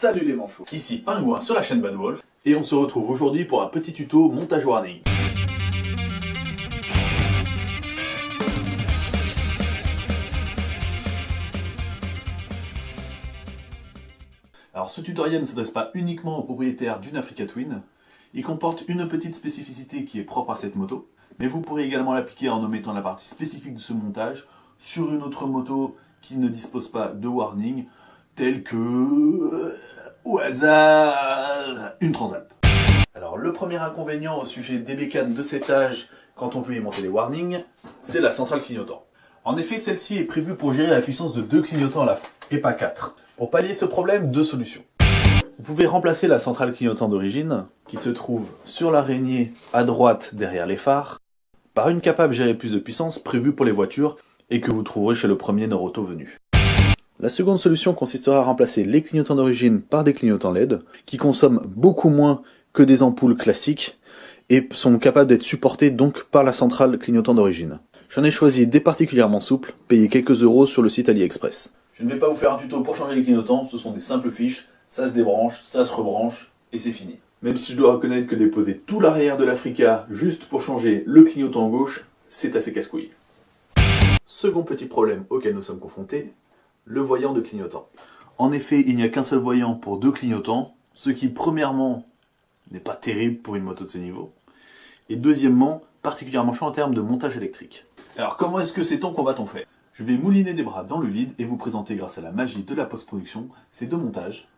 Salut les manchots. Ici Pingouin sur la chaîne Bad Wolf, et on se retrouve aujourd'hui pour un petit tuto montage warning. Alors ce tutoriel ne s'adresse pas uniquement aux propriétaires d'une Africa Twin, il comporte une petite spécificité qui est propre à cette moto, mais vous pourrez également l'appliquer en omettant la partie spécifique de ce montage sur une autre moto qui ne dispose pas de warning, telle que, euh, au hasard, une Transalp. Alors le premier inconvénient au sujet des bécanes de cet âge, quand on veut y monter les warnings, c'est la centrale clignotant. En effet, celle-ci est prévue pour gérer la puissance de deux clignotants à la fois, et pas quatre. Pour pallier ce problème, deux solutions. Vous pouvez remplacer la centrale clignotant d'origine, qui se trouve sur l'araignée à droite derrière les phares, par une capable gérer plus de puissance prévue pour les voitures et que vous trouverez chez le premier Noroto venu. La seconde solution consistera à remplacer les clignotants d'origine par des clignotants LED, qui consomment beaucoup moins que des ampoules classiques et sont capables d'être supportés donc par la centrale clignotant d'origine. J'en ai choisi des particulièrement souples, payés quelques euros sur le site AliExpress. Je ne vais pas vous faire un tuto pour changer les clignotants, ce sont des simples fiches, ça se débranche, ça se rebranche, et c'est fini. Même si je dois reconnaître que déposer tout l'arrière de l'Africa juste pour changer le clignotant gauche, c'est assez casse-couille. Second petit problème auquel nous sommes confrontés, le voyant de clignotant. En effet, il n'y a qu'un seul voyant pour deux clignotants, ce qui premièrement n'est pas terrible pour une moto de ce niveau, et deuxièmement, particulièrement chaud en termes de montage électrique. Alors comment est-ce que sait-on qu'on va-t-on faire Je vais mouliner des bras dans le vide et vous présenter grâce à la magie de la post-production ces deux montages,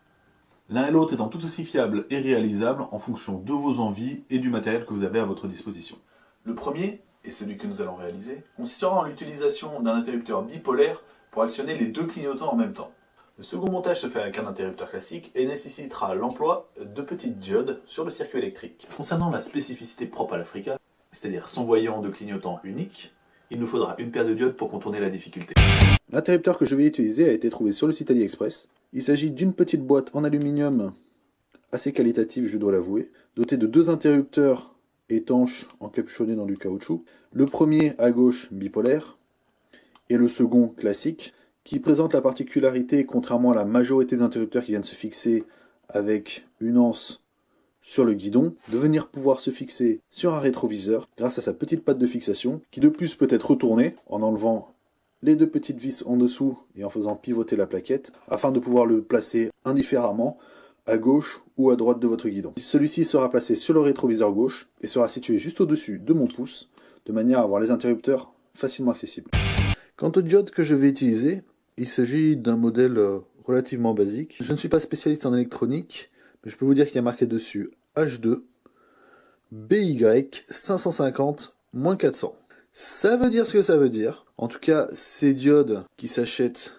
l'un et l'autre étant tout aussi fiables et réalisables en fonction de vos envies et du matériel que vous avez à votre disposition. Le premier, et celui que nous allons réaliser, consistera en l'utilisation d'un interrupteur bipolaire pour actionner les deux clignotants en même temps. Le second montage se fait avec un interrupteur classique et nécessitera l'emploi de petites diodes sur le circuit électrique. Concernant la spécificité propre à l'Africa, c'est-à-dire son voyant de clignotant unique, il nous faudra une paire de diodes pour contourner la difficulté. L'interrupteur que je vais utiliser a été trouvé sur le site AliExpress. Il s'agit d'une petite boîte en aluminium assez qualitative, je dois l'avouer, dotée de deux interrupteurs étanche encapuchonné dans du caoutchouc. Le premier à gauche bipolaire et le second classique qui présente la particularité, contrairement à la majorité des interrupteurs qui viennent se fixer avec une anse sur le guidon, de venir pouvoir se fixer sur un rétroviseur grâce à sa petite patte de fixation qui de plus peut être retournée en enlevant les deux petites vis en dessous et en faisant pivoter la plaquette afin de pouvoir le placer indifféremment à gauche ou à droite de votre guidon. Celui-ci sera placé sur le rétroviseur gauche et sera situé juste au-dessus de mon pouce, de manière à avoir les interrupteurs facilement accessibles. Quant aux diodes que je vais utiliser, il s'agit d'un modèle euh, relativement basique. Je ne suis pas spécialiste en électronique, mais je peux vous dire qu'il y a marqué dessus H2 BY 550-400. Ça veut dire ce que ça veut dire. En tout cas, ces diodes qui s'achètent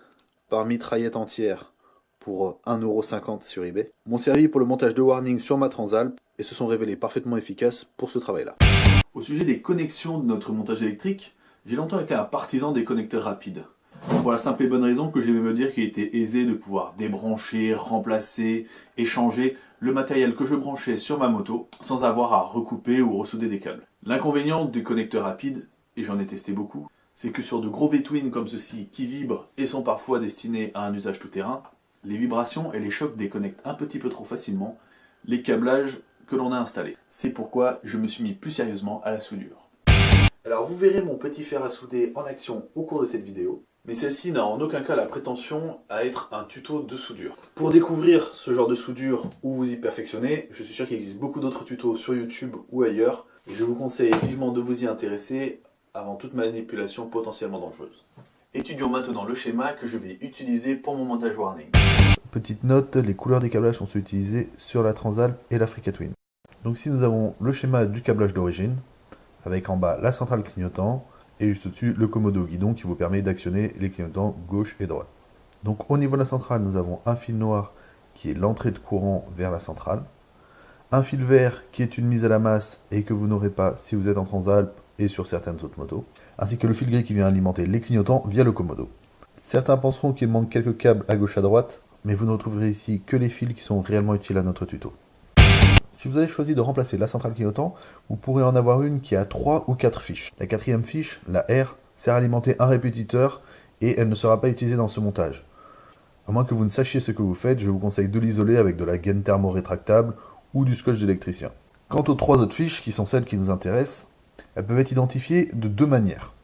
par mitraillette entière pour 1,50€ sur eBay, m'ont servi pour le montage de warning sur ma Transalp et se sont révélés parfaitement efficaces pour ce travail-là. Au sujet des connexions de notre montage électrique, j'ai longtemps été un partisan des connecteurs rapides. Pour la simple et bonne raison que j'aimais me dire qu'il était aisé de pouvoir débrancher, remplacer, échanger le matériel que je branchais sur ma moto sans avoir à recouper ou ressouder des câbles. L'inconvénient des connecteurs rapides, et j'en ai testé beaucoup, c'est que sur de gros V-twin comme ceci qui vibrent et sont parfois destinés à un usage tout-terrain, les vibrations et les chocs déconnectent un petit peu trop facilement les câblages que l'on a installés. C'est pourquoi je me suis mis plus sérieusement à la soudure. Alors vous verrez mon petit fer à souder en action au cours de cette vidéo, mais celle-ci n'a en aucun cas la prétention à être un tuto de soudure. Pour découvrir ce genre de soudure ou vous y perfectionner, je suis sûr qu'il existe beaucoup d'autres tutos sur YouTube ou ailleurs, et je vous conseille vivement de vous y intéresser avant toute manipulation potentiellement dangereuse. Étudions maintenant le schéma que je vais utiliser pour mon montage warning. Petite note, les couleurs des câblages sont utilisées sur la Transalp et la Twin. Donc ici nous avons le schéma du câblage d'origine, avec en bas la centrale clignotant, et juste au-dessus le commodo guidon qui vous permet d'actionner les clignotants gauche et droite. Donc au niveau de la centrale, nous avons un fil noir qui est l'entrée de courant vers la centrale, un fil vert qui est une mise à la masse et que vous n'aurez pas si vous êtes en Transalp et sur certaines autres motos, ainsi que le fil gris qui vient alimenter les clignotants via le commodo. Certains penseront qu'il manque quelques câbles à gauche à droite, mais vous ne retrouverez ici que les fils qui sont réellement utiles à notre tuto. Si vous avez choisi de remplacer la centrale clignotant, vous pourrez en avoir une qui a 3 ou 4 fiches. La quatrième fiche, la R, sert à alimenter un répétiteur et elle ne sera pas utilisée dans ce montage. À moins que vous ne sachiez ce que vous faites, je vous conseille de l'isoler avec de la gaine thermo-rétractable ou du scotch d'électricien. Quant aux trois autres fiches, qui sont celles qui nous intéressent, elles peuvent être identifiées de deux manières.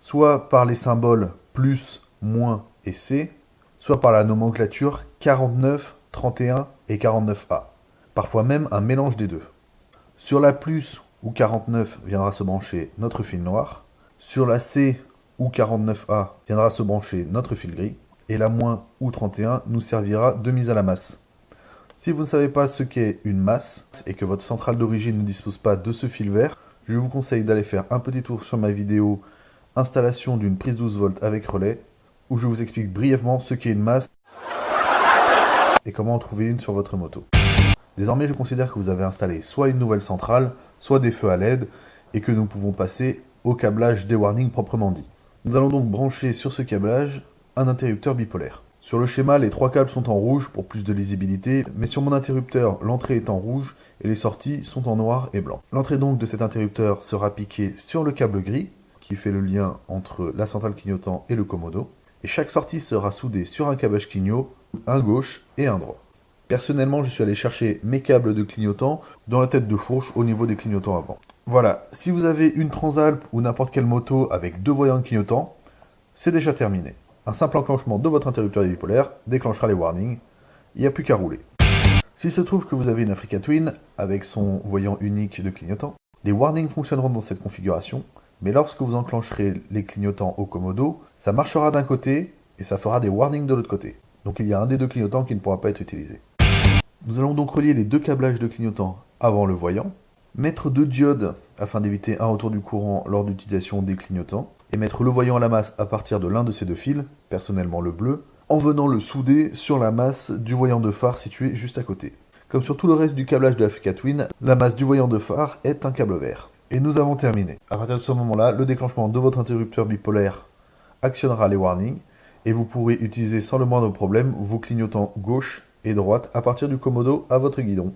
Soit par les symboles plus, moins et C, soit par la nomenclature 49, 31 et 49A. Parfois même un mélange des deux. Sur la plus ou 49 viendra se brancher notre fil noir. Sur la C ou 49A viendra se brancher notre fil gris. Et la moins ou 31 nous servira de mise à la masse. Si vous ne savez pas ce qu'est une masse et que votre centrale d'origine ne dispose pas de ce fil vert, je vous conseille d'aller faire un petit tour sur ma vidéo installation d'une prise 12 volts avec relais où je vous explique brièvement ce qu'est une masse et comment en trouver une sur votre moto. Désormais, je considère que vous avez installé soit une nouvelle centrale, soit des feux à LED, et que nous pouvons passer au câblage des warnings proprement dit. Nous allons donc brancher sur ce câblage un interrupteur bipolaire. Sur le schéma, les trois câbles sont en rouge pour plus de lisibilité, mais sur mon interrupteur, l'entrée est en rouge et les sorties sont en noir et blanc. L'entrée donc de cet interrupteur sera piquée sur le câble gris, qui fait le lien entre la centrale clignotant et le commodo, et chaque sortie sera soudée sur un câblage clignot, un gauche et un droit. Personnellement, je suis allé chercher mes câbles de clignotant dans la tête de fourche au niveau des clignotants avant. Voilà, si vous avez une Transalp ou n'importe quelle moto avec deux voyants de clignotant, c'est déjà terminé. Un simple enclenchement de votre interrupteur bipolaire déclenchera les warnings, il n'y a plus qu'à rouler. S'il se trouve que vous avez une Africa Twin avec son voyant unique de clignotant, les warnings fonctionneront dans cette configuration, mais lorsque vous enclencherez les clignotants au commodo, ça marchera d'un côté et ça fera des warnings de l'autre côté. Donc il y a un des deux clignotants qui ne pourra pas être utilisé. Nous allons donc relier les deux câblages de clignotants avant le voyant, mettre deux diodes afin d'éviter un retour du courant lors d'utilisation des clignotants, et mettre le voyant à la masse à partir de l'un de ces deux fils, personnellement le bleu, en venant le souder sur la masse du voyant de phare situé juste à côté. Comme sur tout le reste du câblage de la Twin, la masse du voyant de phare est un câble vert. Et nous avons terminé. À partir de ce moment-là, le déclenchement de votre interrupteur bipolaire actionnera les warnings, et vous pourrez utiliser sans le moindre problème vos clignotants gauche et droite à partir du commodo à votre guidon.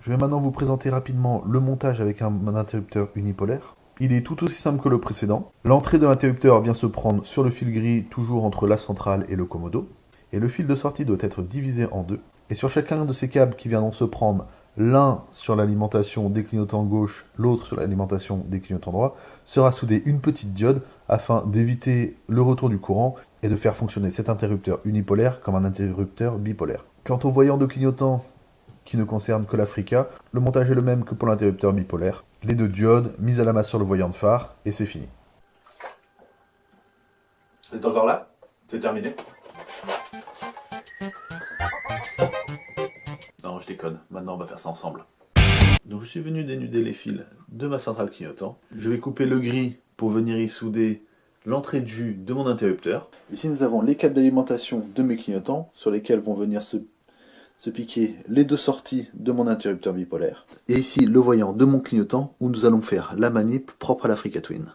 Je vais maintenant vous présenter rapidement le montage avec un, interrupteur unipolaire. Il est tout aussi simple que le précédent. L'entrée de l'interrupteur vient se prendre sur le fil gris, toujours entre la centrale et le commodo. Et le fil de sortie doit être divisé en deux. Et sur chacun de ces câbles qui viendront se prendre, l'un sur l'alimentation des clignotants gauche, l'autre sur l'alimentation des clignotants droit, sera soudé une petite diode afin d'éviter le retour du courant et de faire fonctionner cet interrupteur unipolaire comme un interrupteur bipolaire. Quant au voyant de clignotant qui ne concerne que l'Africa, le montage est le même que pour l'interrupteur bipolaire. Les deux diodes mises à la masse sur le voyant de phare et c'est fini. C'est encore là? C'est terminé? Non, je déconne. Maintenant, on va faire ça ensemble. Donc, je suis venu dénuder les fils de ma centrale clignotant. Je vais couper le gris pour venir y souder l'entrée de jus de mon interrupteur. Ici, nous avons les câbles d'alimentation de mes clignotants, sur lesquels vont venir se, piquer les deux sorties de mon interrupteur bipolaire. Et ici, le voyant de mon clignotant, où nous allons faire la manip propre à l'Africa Twin.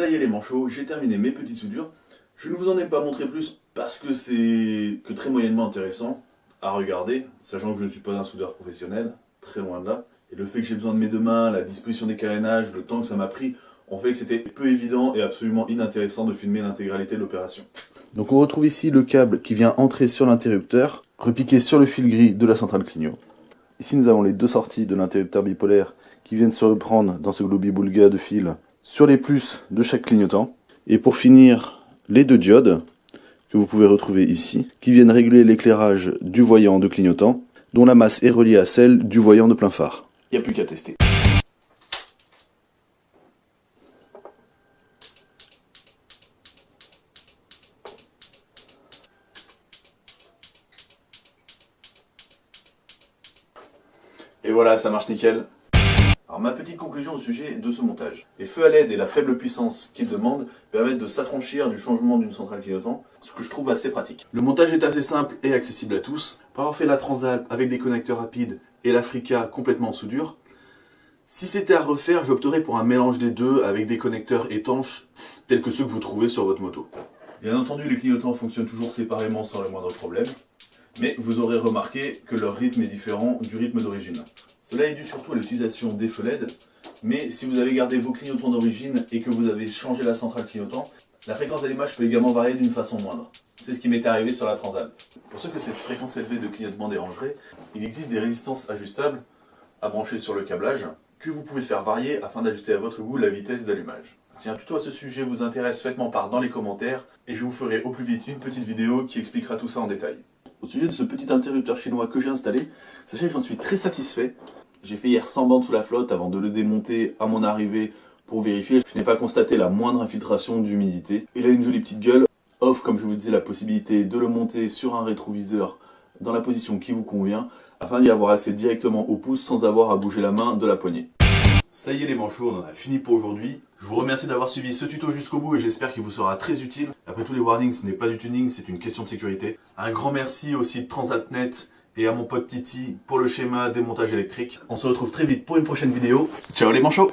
Ça y est les manchots, j'ai terminé mes petites soudures. Je ne vous en ai pas montré plus parce que c'est que très moyennement intéressant à regarder, sachant que je ne suis pas un soudeur professionnel, très loin de là. Et le fait que j'ai besoin de mes deux mains, la disposition des carénages, le temps que ça m'a pris, ont fait que c'était peu évident et absolument inintéressant de filmer l'intégralité de l'opération. Donc on retrouve ici le câble qui vient entrer sur l'interrupteur, repiqué sur le fil gris de la centrale clignot. Ici nous avons les deux sorties de l'interrupteur bipolaire qui viennent se reprendre dans ce globi-boulga de fil sur les plus de chaque clignotant. Et pour finir, les deux diodes que vous pouvez retrouver ici, qui viennent réguler l'éclairage du voyant de clignotant, dont la masse est reliée à celle du voyant de plein phare. Il n'y a plus qu'à tester. Et voilà, ça marche nickel. Alors ma petite conclusion au sujet de ce montage. Les feux à LED et la faible puissance qu'ils demandent permettent de s'affranchir du changement d'une centrale clignotant, ce que je trouve assez pratique. Le montage est assez simple et accessible à tous. Pour avoir fait la Transalp avec des connecteurs rapides et l'Africa complètement en soudure. Si c'était à refaire, j'opterais pour un mélange des deux avec des connecteurs étanches tels que ceux que vous trouvez sur votre moto. Bien entendu, les clignotants fonctionnent toujours séparément sans le moindre problème, mais vous aurez remarqué que leur rythme est différent du rythme d'origine. Cela est dû surtout à l'utilisation des feux LED, mais si vous avez gardé vos clignotants d'origine et que vous avez changé la centrale clignotant, la fréquence d'allumage peut également varier d'une façon moindre. C'est ce qui m'est arrivé sur la Transalp. Pour ceux que cette fréquence élevée de clignotement dérangerait, il existe des résistances ajustables à brancher sur le câblage que vous pouvez faire varier afin d'ajuster à votre goût la vitesse d'allumage. Si un tuto à ce sujet vous intéresse, faites-moi part dans les commentaires et je vous ferai au plus vite une petite vidéo qui expliquera tout ça en détail. Au sujet de ce petit interrupteur chinois que j'ai installé, sachez que j'en suis très satisfait. J'ai fait hier 100 bandes sous la flotte avant de le démonter à mon arrivée pour vérifier. Je n'ai pas constaté la moindre infiltration d'humidité. Il a une jolie petite gueule, offre comme je vous disais la possibilité de le monter sur un rétroviseur dans la position qui vous convient afin d'y avoir accès directement au pouce sans avoir à bouger la main de la poignée. Ça y est les manchots, on en a fini pour aujourd'hui. Je vous remercie d'avoir suivi ce tuto jusqu'au bout et j'espère qu'il vous sera très utile. Après tous les warnings, ce n'est pas du tuning, c'est une question de sécurité. Un grand merci au site Transatnet et à mon pote Titi pour le schéma démontage électrique. On se retrouve très vite pour une prochaine vidéo. Ciao les manchots